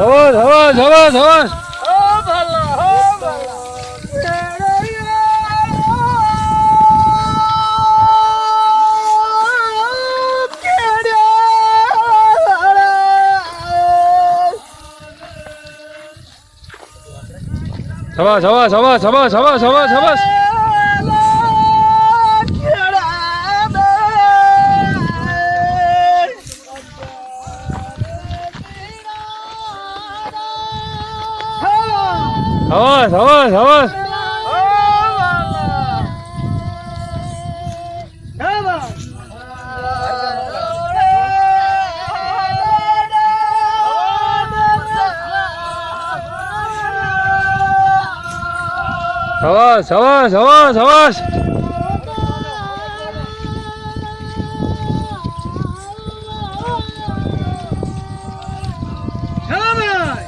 ধবাস ধবাস ধবাস 잡아 잡아 잡아 잡아 잡아 잡아 잡아 잡아 잡아 잡아 잡아 잡아 잡아 잡아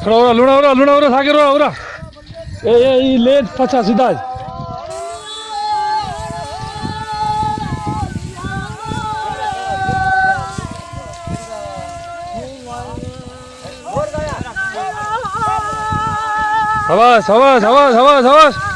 그래 오라 루나 오라 루나 오라 사기 오라 오라. Ei, e lento pra tua cidade. 잡아, 잡아, 잡아, 잡아, 잡아.